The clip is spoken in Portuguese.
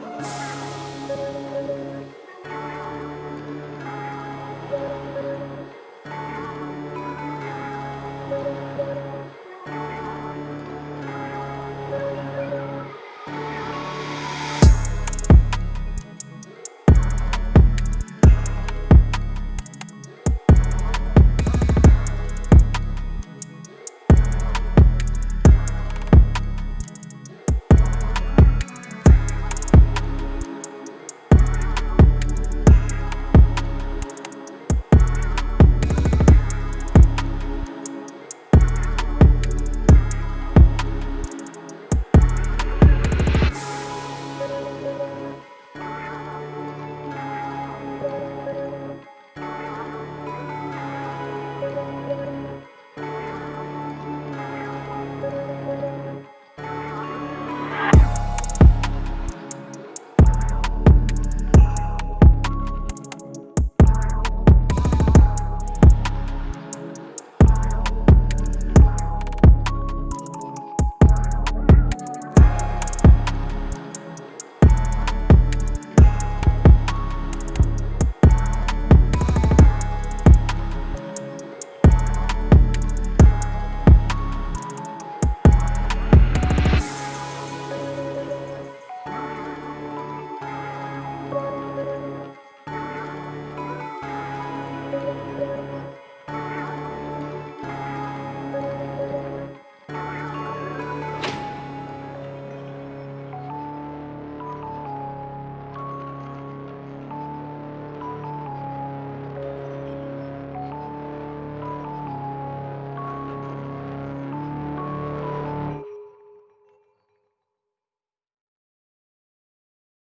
Música